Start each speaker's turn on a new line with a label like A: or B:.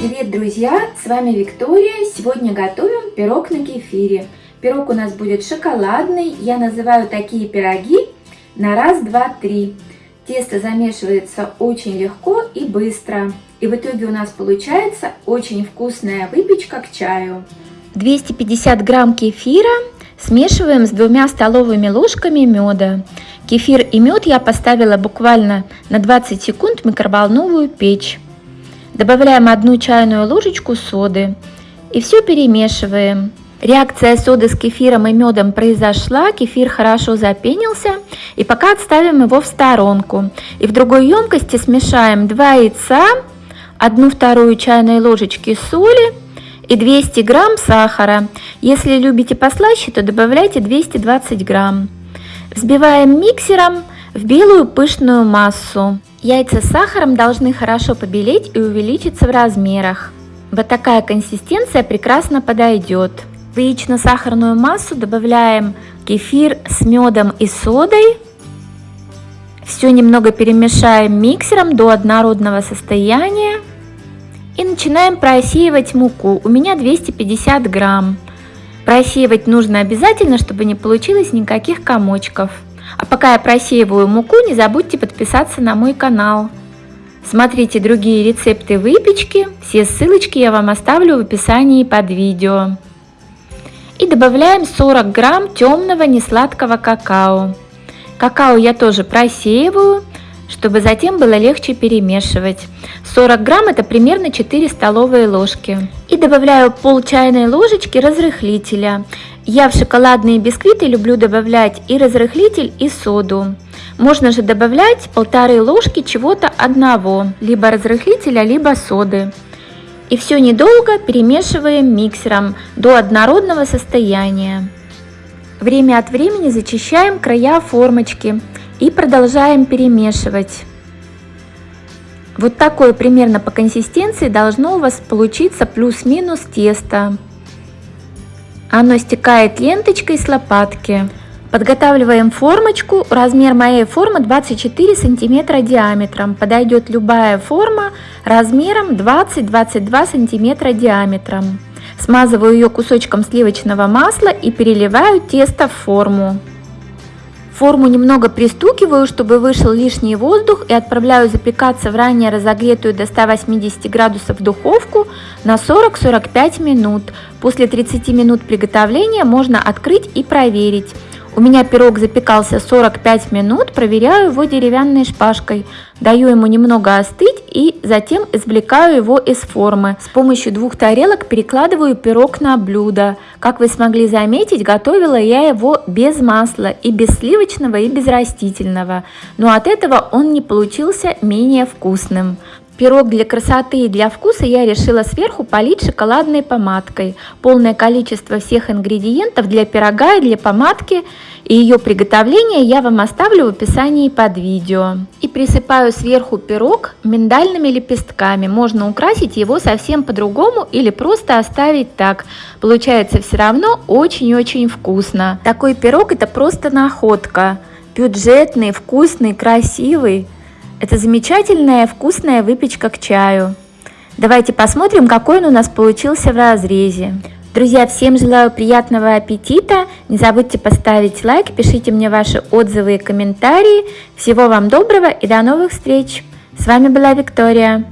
A: Привет, друзья! С вами Виктория. Сегодня готовим пирог на кефире. Пирог у нас будет шоколадный. Я называю такие пироги на раз, два, три. Тесто замешивается очень легко и быстро. И в итоге у нас получается очень вкусная выпечка к чаю.
B: 250 грамм кефира смешиваем с двумя столовыми ложками меда. Кефир и мед я поставила буквально на 20 секунд в микроволновую печь. Добавляем одну чайную ложечку соды и все перемешиваем. Реакция соды с кефиром и медом произошла, кефир хорошо запенился, и пока отставим его в сторонку. И в другой емкости смешаем 2 яйца, 1 вторую чайной ложечки соли и 200 грамм сахара. Если любите послаще, то добавляйте 220 грамм. Взбиваем миксером в белую пышную массу. Яйца с сахаром должны хорошо побелеть и увеличиться в размерах. Вот такая консистенция прекрасно подойдет. В яично-сахарную массу добавляем кефир с медом и содой. Все немного перемешаем миксером до однородного состояния. И начинаем просеивать муку. У меня 250 грамм. Просеивать нужно обязательно, чтобы не получилось никаких комочков. А пока я просеиваю муку, не забудьте подписаться на мой канал. Смотрите другие рецепты выпечки, все ссылочки я вам оставлю в описании под видео. И добавляем 40 грамм темного несладкого какао. Какао я тоже просеиваю, чтобы затем было легче перемешивать. 40 грамм это примерно 4 столовые ложки. И добавляю пол чайной ложечки разрыхлителя. Я в шоколадные бисквиты люблю добавлять и разрыхлитель, и соду. Можно же добавлять полторы ложки чего-то одного, либо разрыхлителя, либо соды. И все недолго перемешиваем миксером до однородного состояния. Время от времени зачищаем края формочки и продолжаем перемешивать. Вот такое примерно по консистенции должно у вас получиться плюс-минус тесто. Оно стекает ленточкой с лопатки. Подготавливаем формочку. Размер моей формы 24 сантиметра диаметром. Подойдет любая форма размером 20-22 сантиметра диаметром. Смазываю ее кусочком сливочного масла и переливаю тесто в форму. Форму немного пристукиваю, чтобы вышел лишний воздух и отправляю запекаться в ранее разогретую до 180 градусов духовку на 40-45 минут. После 30 минут приготовления можно открыть и проверить. У меня пирог запекался 45 минут, проверяю его деревянной шпажкой, даю ему немного остыть и затем извлекаю его из формы. С помощью двух тарелок перекладываю пирог на блюдо. Как вы смогли заметить, готовила я его без масла и без сливочного и без растительного, но от этого он не получился менее вкусным. Пирог для красоты и для вкуса я решила сверху полить шоколадной помадкой. Полное количество всех ингредиентов для пирога и для помадки и ее приготовление я вам оставлю в описании под видео. И присыпаю сверху пирог миндальными лепестками. Можно украсить его совсем по-другому или просто оставить так. Получается все равно очень-очень вкусно. Такой пирог это просто находка. Бюджетный, вкусный, красивый. Это замечательная вкусная выпечка к чаю. Давайте посмотрим, какой он у нас получился в разрезе. Друзья, всем желаю приятного аппетита. Не забудьте поставить лайк, пишите мне ваши отзывы и комментарии. Всего вам доброго и до новых встреч. С вами была Виктория.